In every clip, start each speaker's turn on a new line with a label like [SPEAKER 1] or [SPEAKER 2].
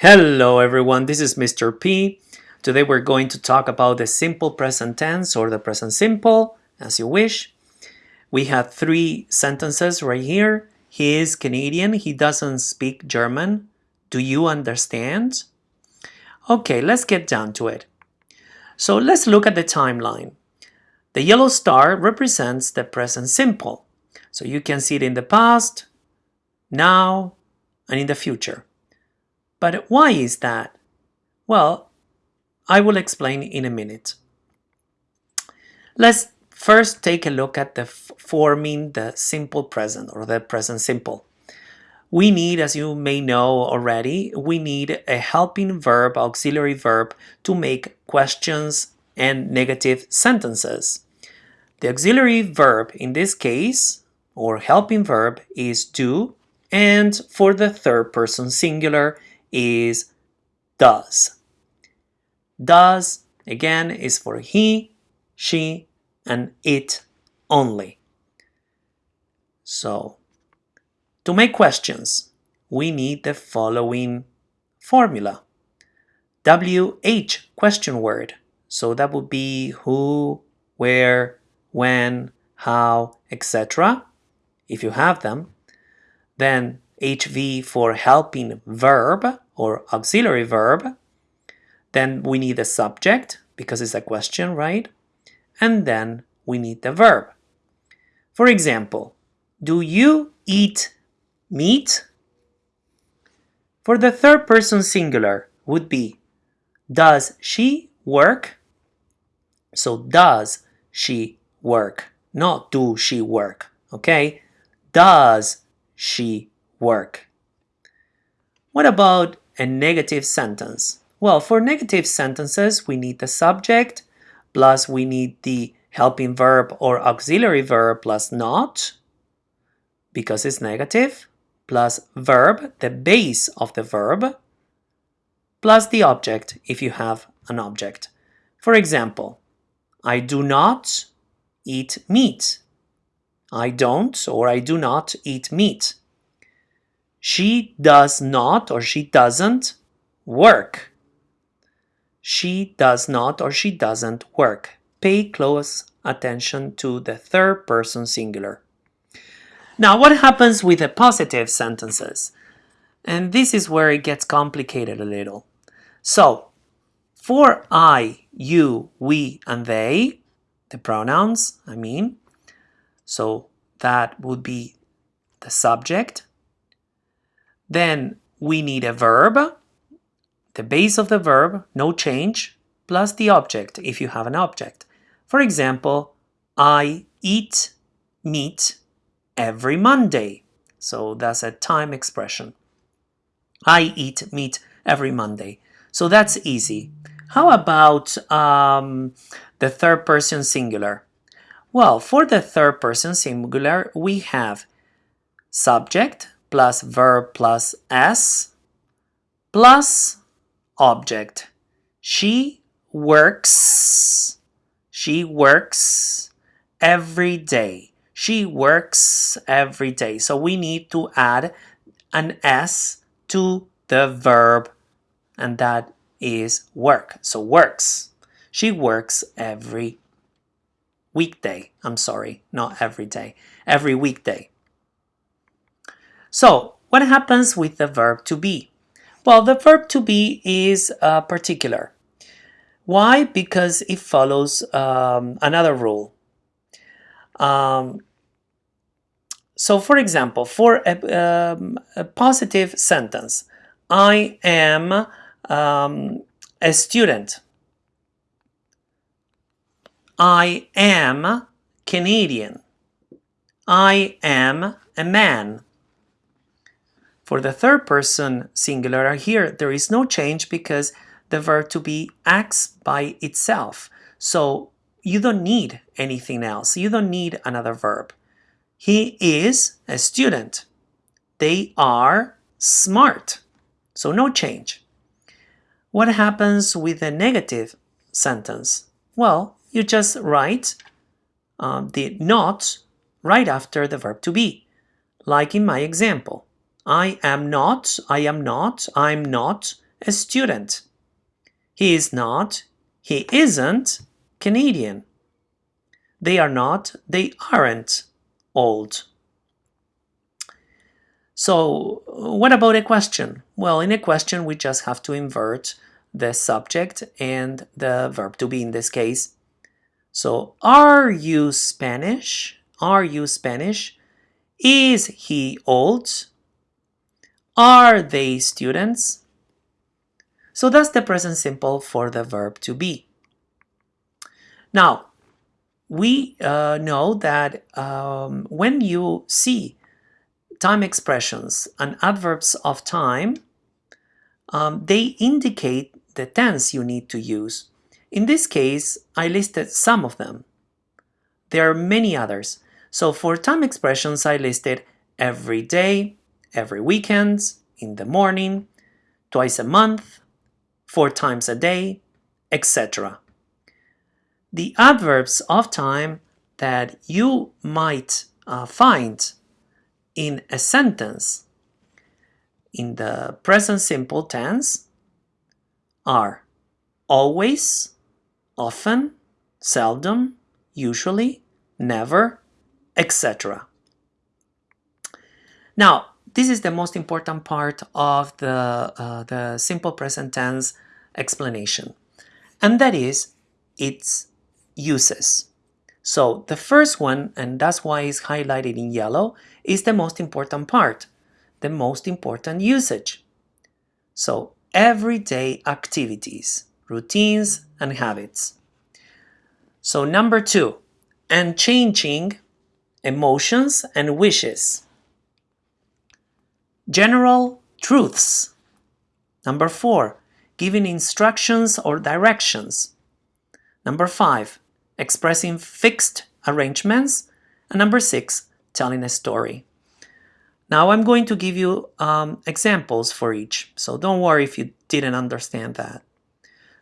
[SPEAKER 1] Hello everyone, this is Mr. P. Today we're going to talk about the simple present tense or the present simple, as you wish. We have three sentences right here. He is Canadian, he doesn't speak German. Do you understand? Okay, let's get down to it. So let's look at the timeline. The yellow star represents the present simple. So you can see it in the past, now, and in the future. But why is that? Well, I will explain in a minute. Let's first take a look at the forming the simple present or the present simple. We need, as you may know already, we need a helping verb, auxiliary verb, to make questions and negative sentences. The auxiliary verb in this case, or helping verb, is do, and for the third person singular, is does. Does, again, is for he, she, and it only. So, to make questions, we need the following formula. WH question word. So that would be who, where, when, how, etc. If you have them. Then HV for helping verb or auxiliary verb. Then we need a subject because it's a question, right? And then we need the verb. For example, do you eat meat? For the third person singular would be does she work? So does she work, not do she work, okay? Does she work. What about a negative sentence? Well, for negative sentences, we need the subject, plus we need the helping verb or auxiliary verb plus not, because it's negative, plus verb, the base of the verb, plus the object if you have an object. For example, I do not eat meat. I don't or I do not eat meat. She does not or she doesn't work. She does not or she doesn't work. Pay close attention to the third person singular. Now, what happens with the positive sentences? And this is where it gets complicated a little. So, for I, you, we, and they, the pronouns, I mean, so that would be the subject, then we need a verb, the base of the verb, no change, plus the object if you have an object. For example, I eat meat every Monday. So that's a time expression. I eat meat every Monday. So that's easy. How about um, the third person singular? Well, for the third person singular, we have subject, plus verb plus s plus object. She works, she works every day. She works every day. So we need to add an s to the verb and that is work. So works. She works every weekday. I'm sorry, not every day. Every weekday. So what happens with the verb to be? Well, the verb to be is uh, particular. Why? Because it follows um, another rule. Um, so for example, for a, um, a, positive sentence, I am um, a student. I am Canadian. I am a man. For the third person singular here, there is no change because the verb to be acts by itself. So you don't need anything else. You don't need another verb. He is a student. They are smart. So no change. What happens with a negative sentence? Well, you just write um, the not right after the verb to be, like in my example. I am not, I am not, I'm not a student. He is not, he isn't Canadian. They are not, they aren't old. So what about a question? Well, in a question, we just have to invert the subject and the verb to be in this case. So, are you Spanish? Are you Spanish? Is he old? Are they students? So that's the present simple for the verb to be. Now, we uh, know that um, when you see time expressions and adverbs of time, um, they indicate the tense you need to use. In this case, I listed some of them. There are many others. So for time expressions, I listed every day, every weekend, in the morning, twice a month, four times a day, etc. The adverbs of time that you might uh, find in a sentence in the present simple tense are always, often, seldom, usually, never, etc. Now, this is the most important part of the, uh, the simple present tense explanation, and that is its uses. So the first one, and that's why it's highlighted in yellow, is the most important part, the most important usage. So everyday activities, routines, and habits. So number two, and changing emotions and wishes. General truths. Number four, giving instructions or directions. Number five, expressing fixed arrangements. And number six, telling a story. Now I'm going to give you um, examples for each, so don't worry if you didn't understand that.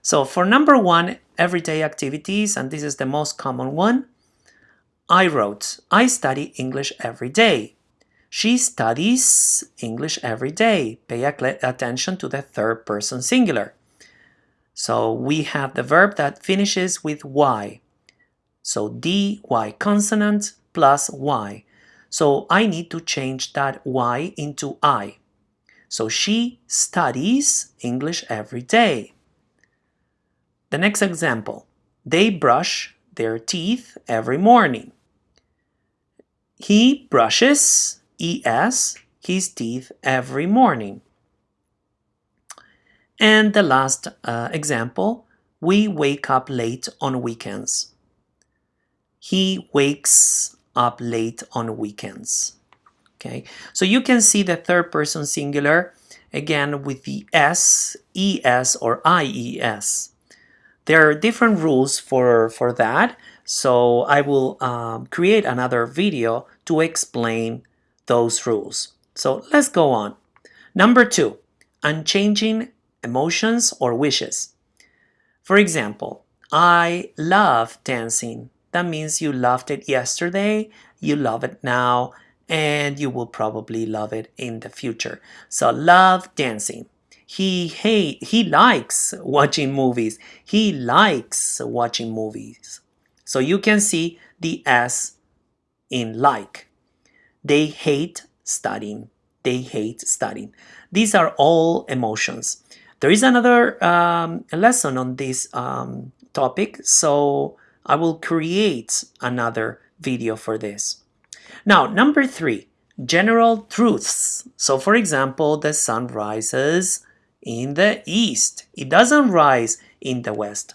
[SPEAKER 1] So for number one, everyday activities, and this is the most common one, I wrote, I study English every day. She studies English every day. Pay attention to the third person singular. So we have the verb that finishes with Y. So D, Y consonant plus Y. So I need to change that Y into I. So she studies English every day. The next example, they brush their teeth every morning. He brushes, ES, his teeth every morning. And the last uh, example, we wake up late on weekends. He wakes up late on weekends. Okay, so you can see the third person singular again with the S, ES, or IES. There are different rules for, for that, so I will um, create another video to explain those rules. So let's go on. Number two, unchanging emotions or wishes. For example, I love dancing. That means you loved it yesterday, you love it now, and you will probably love it in the future. So love dancing. He hate he likes watching movies. He likes watching movies. So you can see the S in like. They hate studying. They hate studying. These are all emotions. There is another um, lesson on this um, topic, so I will create another video for this. Now, number three, general truths. So for example, the sun rises in the east. It doesn't rise in the west.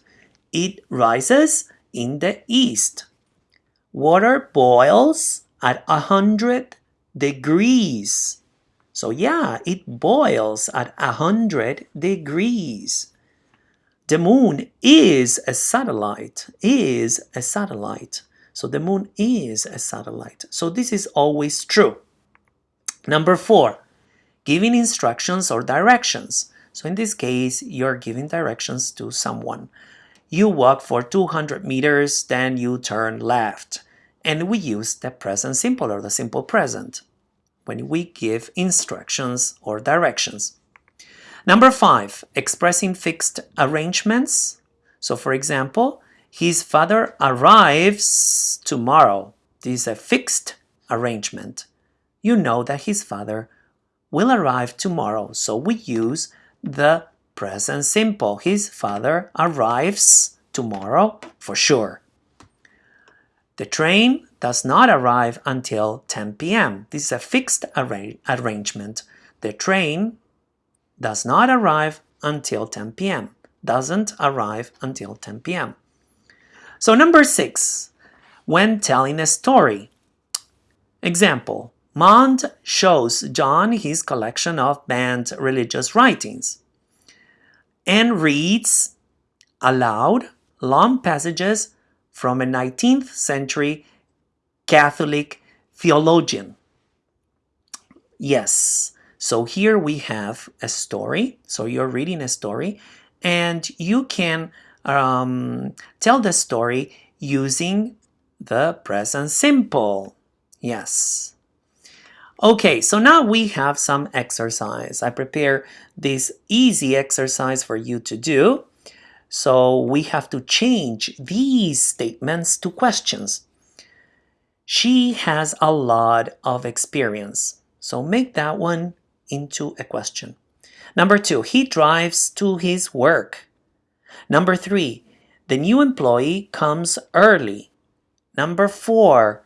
[SPEAKER 1] It rises in the east. Water boils at 100 degrees. So yeah, it boils at 100 degrees. The moon is a satellite, is a satellite. So the moon is a satellite. So this is always true. Number four, giving instructions or directions. So in this case, you're giving directions to someone. You walk for 200 meters, then you turn left. And we use the present simple or the simple present when we give instructions or directions. Number five, expressing fixed arrangements. So for example, his father arrives tomorrow. This is a fixed arrangement. You know that his father will arrive tomorrow. So we use the present simple. His father arrives tomorrow for sure. The train does not arrive until 10 p.m. This is a fixed arra arrangement. The train does not arrive until 10 p.m. Doesn't arrive until 10 p.m. So number six, when telling a story. Example, Mond shows John his collection of banned religious writings and reads aloud long passages from a 19th century Catholic theologian. Yes, so here we have a story. So you're reading a story and you can um, tell the story using the present simple. Yes. Okay, so now we have some exercise. I prepare this easy exercise for you to do. So we have to change these statements to questions. She has a lot of experience. So make that one into a question. Number two, he drives to his work. Number three, the new employee comes early. Number four,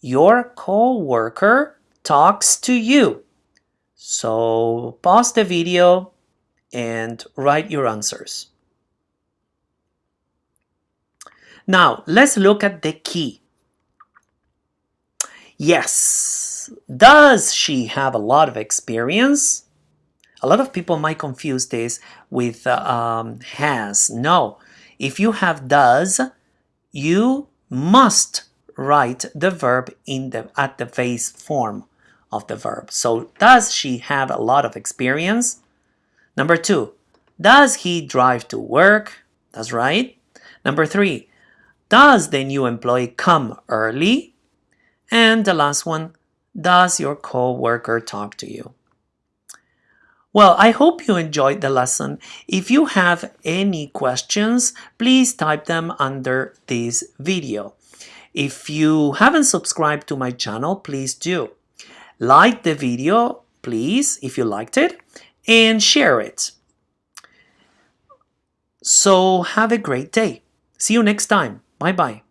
[SPEAKER 1] your co-worker talks to you. So pause the video and write your answers. Now, let's look at the key. Yes, does she have a lot of experience? A lot of people might confuse this with uh, um, has. No, if you have does, you must write the verb in the at the base form of the verb. So does she have a lot of experience? Number two, does he drive to work? That's right. Number three, does the new employee come early? And the last one, does your co-worker talk to you? Well, I hope you enjoyed the lesson. If you have any questions, please type them under this video. If you haven't subscribed to my channel, please do. Like the video, please, if you liked it, and share it. So have a great day. See you next time. Bye bye.